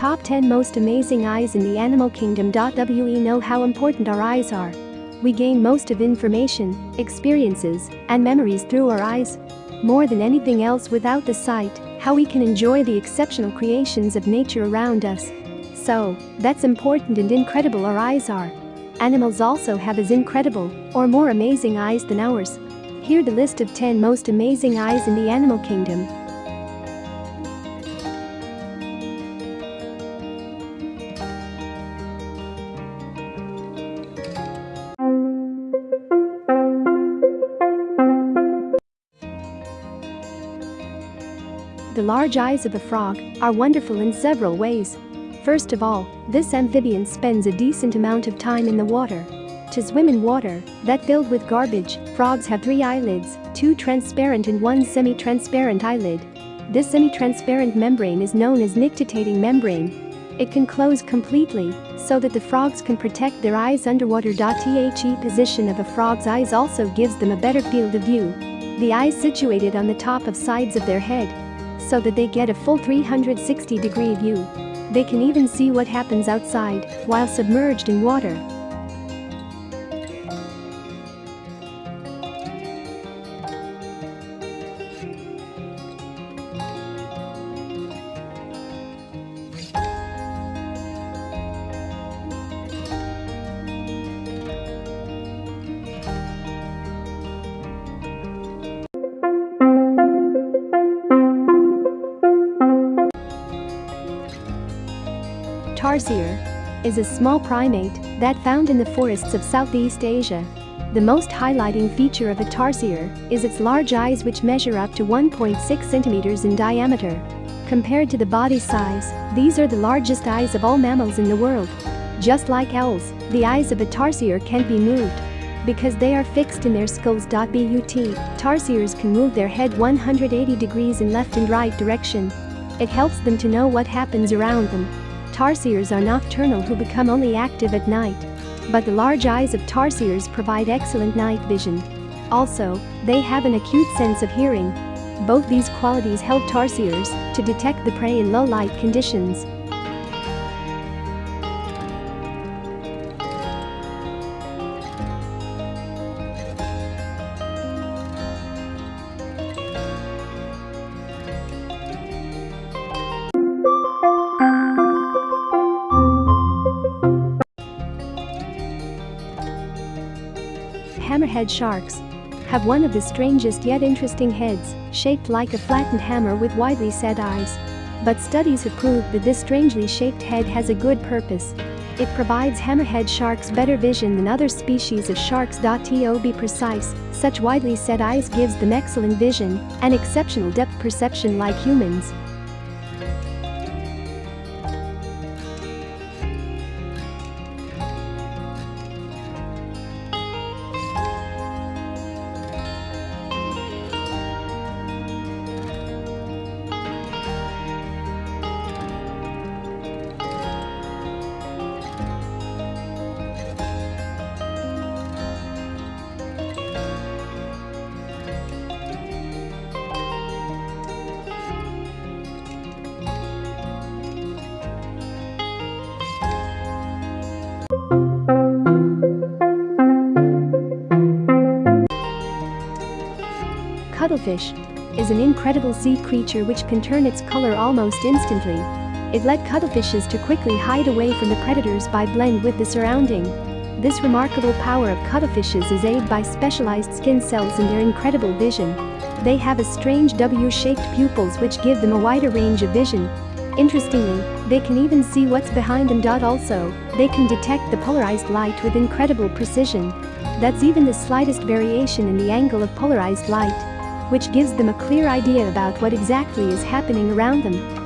Top 10 Most Amazing Eyes in the Animal Kingdom. We know how important our eyes are. We gain most of information, experiences, and memories through our eyes. More than anything else without the sight, how we can enjoy the exceptional creations of nature around us. So, that's important and incredible our eyes are. Animals also have as incredible, or more amazing eyes than ours. Here the list of 10 most amazing eyes in the animal kingdom. Large eyes of a frog are wonderful in several ways. First of all, this amphibian spends a decent amount of time in the water. To swim in water that filled with garbage, frogs have three eyelids, two transparent and one semi-transparent eyelid. This semi-transparent membrane is known as nictitating membrane. It can close completely so that the frogs can protect their eyes underwater. The position of a frog's eyes also gives them a better field of view. The eyes situated on the top of sides of their head so that they get a full 360 degree view. They can even see what happens outside while submerged in water. Tarsier is a small primate that found in the forests of Southeast Asia. The most highlighting feature of a tarsier is its large eyes which measure up to 1.6 centimeters in diameter. Compared to the body size, these are the largest eyes of all mammals in the world. Just like owls, the eyes of a tarsier can't be moved. Because they are fixed in their skulls. But tarsiers can move their head 180 degrees in left and right direction. It helps them to know what happens around them Tarsiers are nocturnal who become only active at night. But the large eyes of tarsiers provide excellent night vision. Also, they have an acute sense of hearing. Both these qualities help tarsiers to detect the prey in low light conditions. Hammerhead sharks have one of the strangest yet interesting heads, shaped like a flattened hammer with widely set eyes. But studies have proved that this strangely shaped head has a good purpose. It provides hammerhead sharks better vision than other species of sharks. To be precise, such widely set eyes gives them excellent vision and exceptional depth perception like humans. Cuttlefish is an incredible sea creature which can turn its color almost instantly. It led cuttlefishes to quickly hide away from the predators by blend with the surrounding. This remarkable power of cuttlefishes is aided by specialized skin cells and their incredible vision. They have a strange W-shaped pupils which give them a wider range of vision. Interestingly, they can even see what's behind them. Also, they can detect the polarized light with incredible precision. That's even the slightest variation in the angle of polarized light which gives them a clear idea about what exactly is happening around them.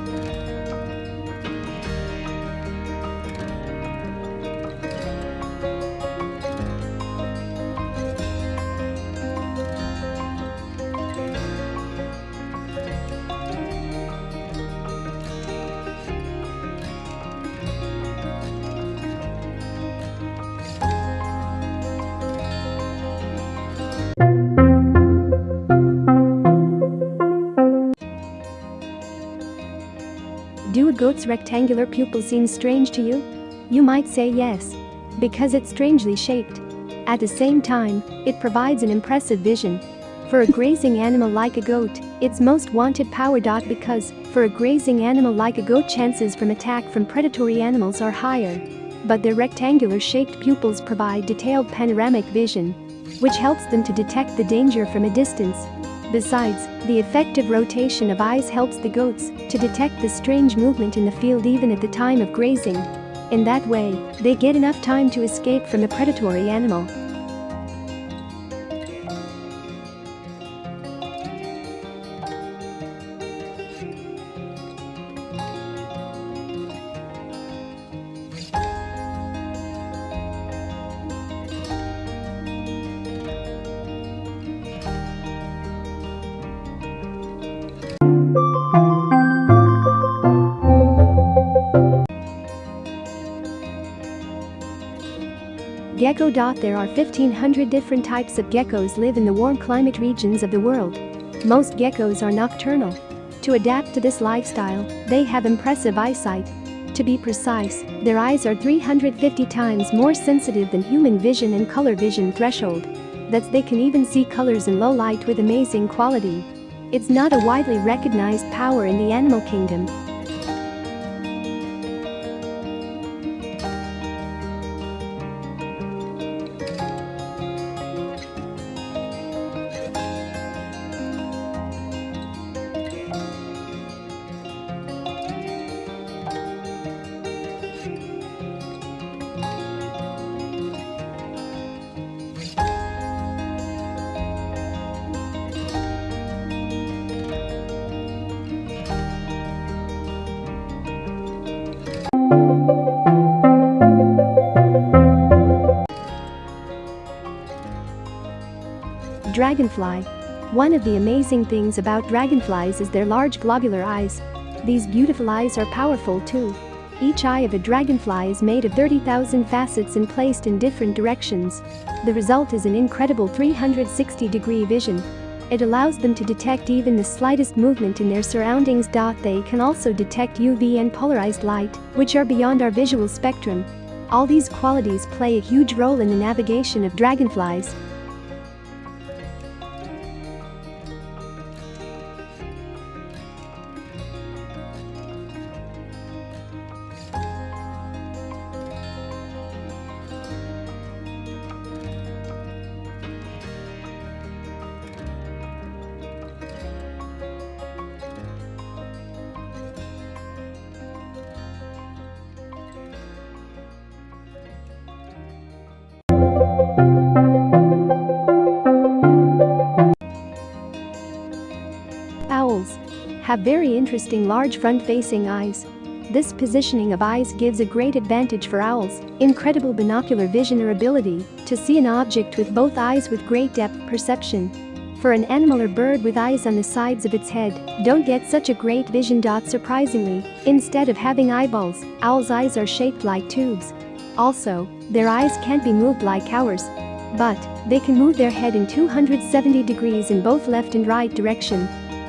Goat's rectangular pupil seem strange to you? You might say yes. Because it's strangely shaped. At the same time, it provides an impressive vision. For a grazing animal like a goat, it's most wanted power. Dot because, for a grazing animal like a goat chances from attack from predatory animals are higher. But their rectangular shaped pupils provide detailed panoramic vision, which helps them to detect the danger from a distance. Besides, the effective rotation of eyes helps the goats to detect the strange movement in the field even at the time of grazing. In that way, they get enough time to escape from a predatory animal. Gecko. There are 1500 different types of geckos live in the warm climate regions of the world. Most geckos are nocturnal. To adapt to this lifestyle, they have impressive eyesight. To be precise, their eyes are 350 times more sensitive than human vision and color vision threshold. That's they can even see colors in low light with amazing quality. It's not a widely recognized power in the animal kingdom, Dragonfly. One of the amazing things about dragonflies is their large globular eyes. These beautiful eyes are powerful too. Each eye of a dragonfly is made of 30,000 facets and placed in different directions. The result is an incredible 360 degree vision. It allows them to detect even the slightest movement in their surroundings. They can also detect UV and polarized light, which are beyond our visual spectrum. All these qualities play a huge role in the navigation of dragonflies. Owls have very interesting large front-facing eyes. This positioning of eyes gives a great advantage for owls, incredible binocular vision or ability to see an object with both eyes with great depth perception. For an animal or bird with eyes on the sides of its head, don't get such a great vision. Dot surprisingly, instead of having eyeballs, owls' eyes are shaped like tubes. Also, their eyes can't be moved like ours, but they can move their head in 270 degrees in both left and right direction.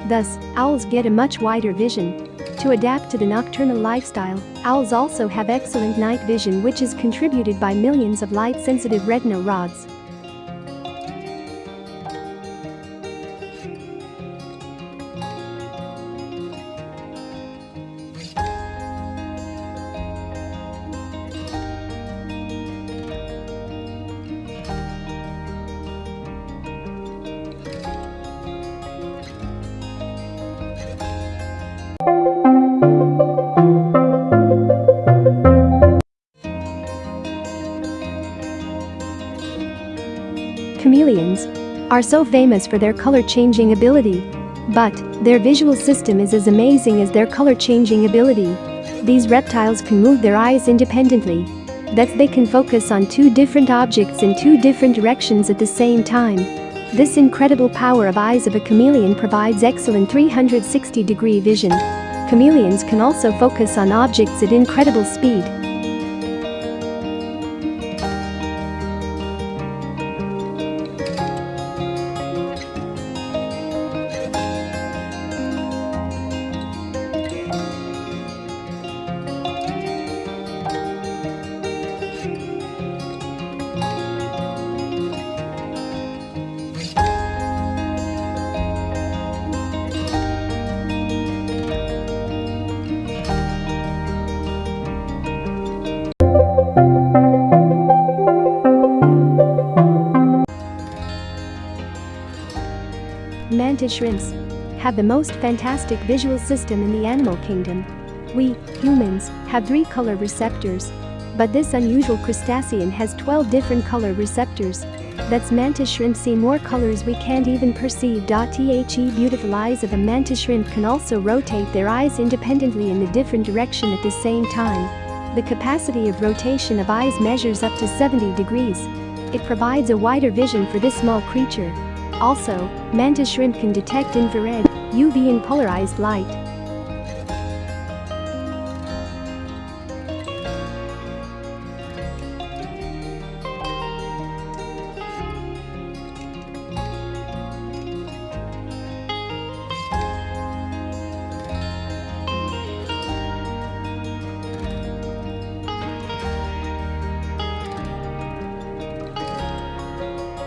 Thus, owls get a much wider vision. To adapt to the nocturnal lifestyle, owls also have excellent night vision which is contributed by millions of light-sensitive retinal rods. Are so famous for their color-changing ability. But, their visual system is as amazing as their color-changing ability. These reptiles can move their eyes independently. That they can focus on two different objects in two different directions at the same time. This incredible power of eyes of a chameleon provides excellent 360-degree vision. Chameleons can also focus on objects at incredible speed. Shrimps have the most fantastic visual system in the animal kingdom. We, humans, have three color receptors. But this unusual crustacean has 12 different color receptors. That's mantis shrimp see more colors we can't even perceive. The beautiful eyes of a mantis shrimp can also rotate their eyes independently in a different direction at the same time. The capacity of rotation of eyes measures up to 70 degrees. It provides a wider vision for this small creature. Also, mantis shrimp can detect infrared, UV and polarized light.